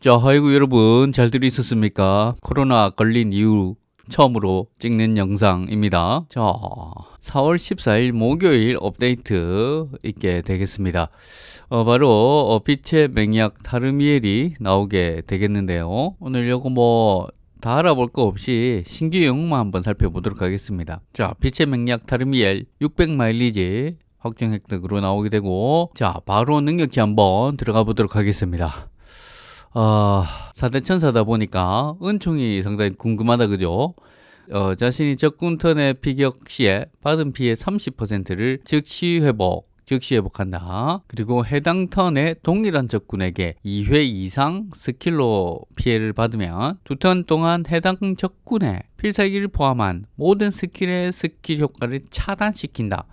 자, 아이고 여러분 잘들 있었습니까? 코로나 걸린 이후 처음으로 찍는 영상입니다. 자, 4월 14일 목요일 업데이트 있게 되겠습니다. 어, 바로 어, 빛의 맹약 타르미엘이 나오게 되겠는데요. 오늘 요거 뭐다 알아볼 거 없이 신규 영웅만 한번 살펴보도록 하겠습니다. 자, 빛의 맹약 타르미엘 600 마일리지 확정 획득으로 나오게 되고 자, 바로 능력치 한번 들어가 보도록 하겠습니다. 어, 사대천사다 보니까 은총이 상당히 궁금하다 그죠? 어, 자신이 적군 턴의 피격 시에 받은 피해 30%를 즉시 회복, 즉시 회복한다. 그리고 해당 턴에 동일한 적군에게 2회 이상 skill로 피해를 받으면 두 턴 동안 해당 적군의 필살기를 포함한 모든 skill의 skill 효과를 차단시킨다.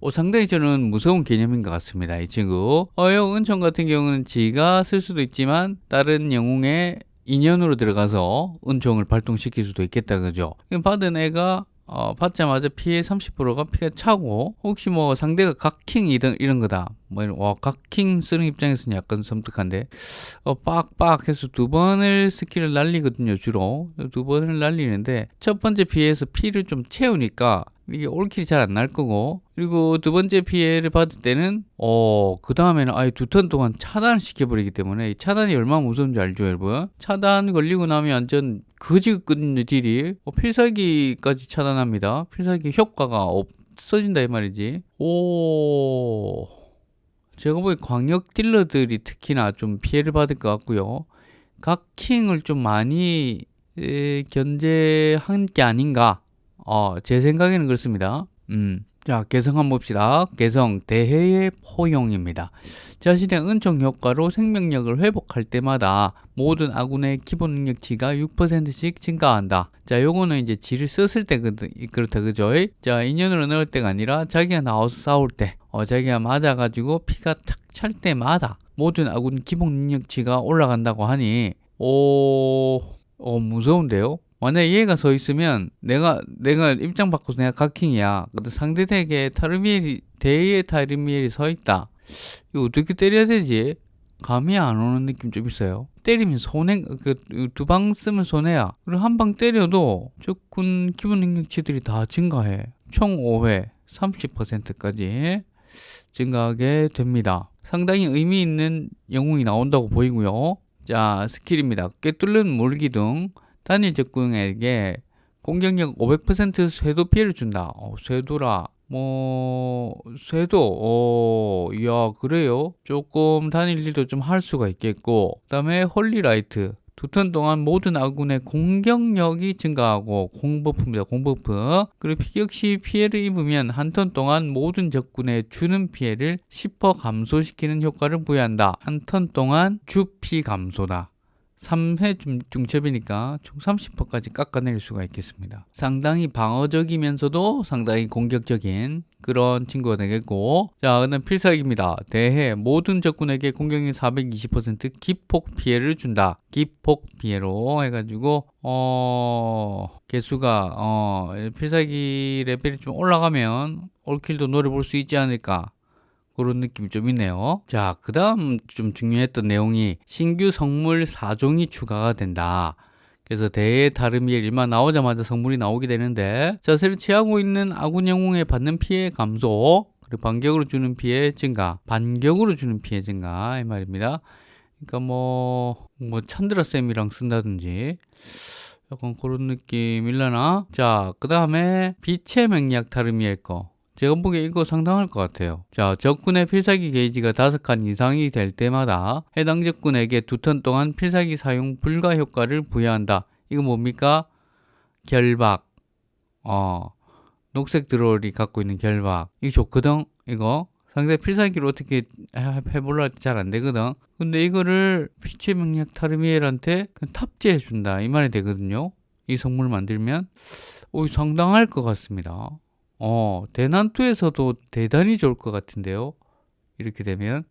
어, 상당히 저는 무서운 개념인 것 같습니다. 이 친구. 어영 은총 같은 경우는 지가 쓸 수도 있지만 다른 영웅의 인연으로 들어가서 은총을 발동시킬 수도 있겠다 그죠? 받은 애가 어, 받자마자 피해 30%가 피가 차고 혹시 뭐 상대가 각킹 이런 이런 거다. 뭐 이런 와 각킹 쓰는 입장에서는 약간 섬뜩한데. 어, 빡빡 해서 두 번을 skill을 날리거든요 주로. 두 번을 날리는데 첫 번째 피해에서 피를 좀 채우니까 이게 all kill이 잘 안 날 거고. 그리고 두 번째 피해를 받을 때는 어 그 다음에는 아예 두 턴 동안 차단을 시켜버리기 때문에 차단이 얼마나 무서운지 알죠 여러분? 차단 걸리고 나면 완전 거지거든요 딜이. 어, 필살기까지 차단합니다. 필살기 효과가 없어진다 이 말이지. 오. 제가 보기 광역 딜러들이 특히나 좀 피해를 받을 것 같고요. 각 킹을 좀 많이 에, 견제한 게 아닌가 어, 제 생각에는 그렇습니다. 음. 자, 개성 한번 봅시다. 개성 대해의 포용입니다. 자신의 은총 효과로 생명력을 회복할 때마다 모든 아군의 기본 능력치가 6%씩 증가한다. 자, 요거는 이제 지를 썼을 때 그렇다 그죠? 자, 인연으로 넣을 때가 아니라 자기가 나와서 싸울 때, 어, 자기가 맞아가지고 피가 탁 찰 때마다 모든 아군 기본 능력치가 올라간다고 하니, 오, 어, 무서운데요? 만약에 얘가 서 있으면 내가 내가 입장 바꿔서 내가 각킹이야. 근데 상대에게 타르미엘이 대의 타르미엘이 서 있다. 이거 어떻게 때려야 되지? 감이 안 오는 느낌 좀 있어요. 때리면 손해 그두 방 쓰면 손해야. 그리고 한 방 때려도 적군 기본 능력치들이 다 증가해. 총 5회 30%까지 증가하게 됩니다. 상당히 의미 있는 영웅이 나온다고 보이고요. 자 스킬입니다. 꿰뚫는 물기둥 단일 적군에게 공격력 500% 쇄도 피해를 준다. 어, 쇄도라. 뭐 쇄도 어, 야 그래요. 조금 단일 딜도 좀 할 수가 있겠고 그 다음에 Holy Light 두 턴 동안 모든 아군의 공격력이 증가하고 공buff입니다. 공buff. 그리고 피격 시 피해를 입으면 한 턴 동안 모든 적군의 주는 피해를 10% 감소시키는 효과를 부여한다. 한 턴 동안 주피 감소다. 3회 중, 중첩이니까 총 30%까지 깎아낼 수가 있겠습니다. 상당히 방어적이면서도 상당히 공격적인 그런 친구가 되겠고 자 그다음 필살기입니다. 대해 모든 적군에게 공격력 420% 기폭 피해를 준다. 기폭 피해로 해가지고 어 개수가 어 필살기 레벨이 좀 올라가면 올킬도 노려볼 수 있지 않을까 그런 느낌이 좀 있네요. 자, 그 다음 좀 중요했던 내용이 신규 성물 4종이 추가가 된다. 그래서 대의 다름이 일만 나오자마자 성물이 나오게 되는데 자세를 취하고 있는 아군 영웅에 받는 피해 감소 그리고 반격으로 주는 피해 증가 반격으로 주는 피해 증가 이 말입니다. 그러니까 뭐, 뭐 찬드라쌤이랑 쓴다든지 약간 그런 느낌일라나 자, 그 다음에 빛의 맹약 다름이일 거 제가 보기에 이거 상당할 것 같아요. 자, 적군의 필살기 게이지가 5칸 이상이 될 때마다 해당 적군에게 두 턴 동안 필살기 사용 불가 효과를 부여한다. 이거 뭡니까? 결박. 어, 녹색 드롤이 갖고 있는 결박. 이거 좋거든? 이거. 상대 필살기로 어떻게 해볼라 잘안 되거든. 근데 이거를 빛의 맹약 타르미엘한테 탑재해 준다. 이 말이 되거든요. 이 성물 만들면. 오, 상당할 것 같습니다. 어, 대난투에서도 대단히 좋을 것 같은데요. 이렇게 되면.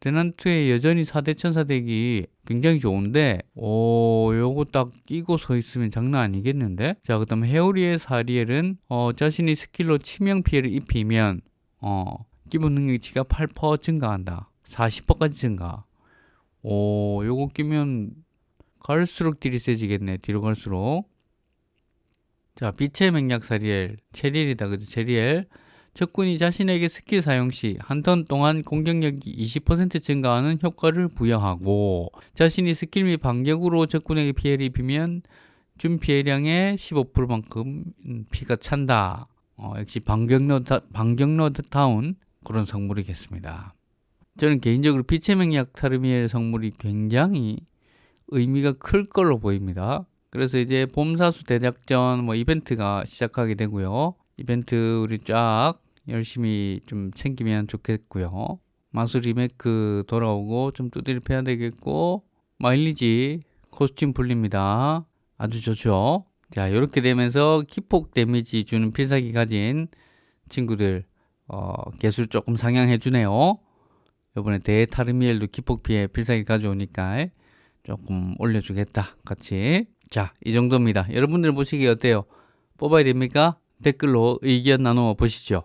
대난투에 여전히 4대 천사deck이 굉장히 좋은데, 오, 요거 딱 끼고 서 있으면 장난 아니겠는데? 자, 그 다음 회오리의 사리엘은, 어, 자신이 스킬로 치명 피해를 입히면, 어, 기본 능력치가 8% 증가한다. 40%까지 증가. 오, 요거 끼면 갈수록 딜이 세지겠네. 뒤로 갈수록. 자, 빛의 맹약 사리엘. 체리엘이다. 그죠? 체리엘. 적군이 자신에게 스킬 사용 시 한 턴 동안 공격력이 20% 증가하는 효과를 부여하고 자신이 스킬 및 반격으로 적군에게 피해를 입히면 준 피해량의 15%만큼 피가 찬다. 어, 역시 반격러 반격러다운 그런 성물이겠습니다. 저는 개인적으로 빛의 맹약 타르미엘 성물이 굉장히 의미가 클 걸로 보입니다. 그래서 이제 봄사수 대작전 뭐 이벤트가 시작하게 되고요. 이벤트 우리 쫙 열심히 좀 챙기면 좋겠고요. 마술 리메이크 돌아오고 좀 두드려 패야 되겠고 마일리지 코스튬 풀립니다. 아주 좋죠. 자 이렇게 되면서 기폭 데미지 주는 필살기 가진 친구들 어, 개수를 조금 상향해 주네요. 이번에 대타르미엘도 기폭 피해 필살기 가져오니까 조금 올려주겠다 같이 자 이 정도입니다. 여러분들 보시기 어때요? 뽑아야 됩니까? 댓글로 의견 나누어 보시죠.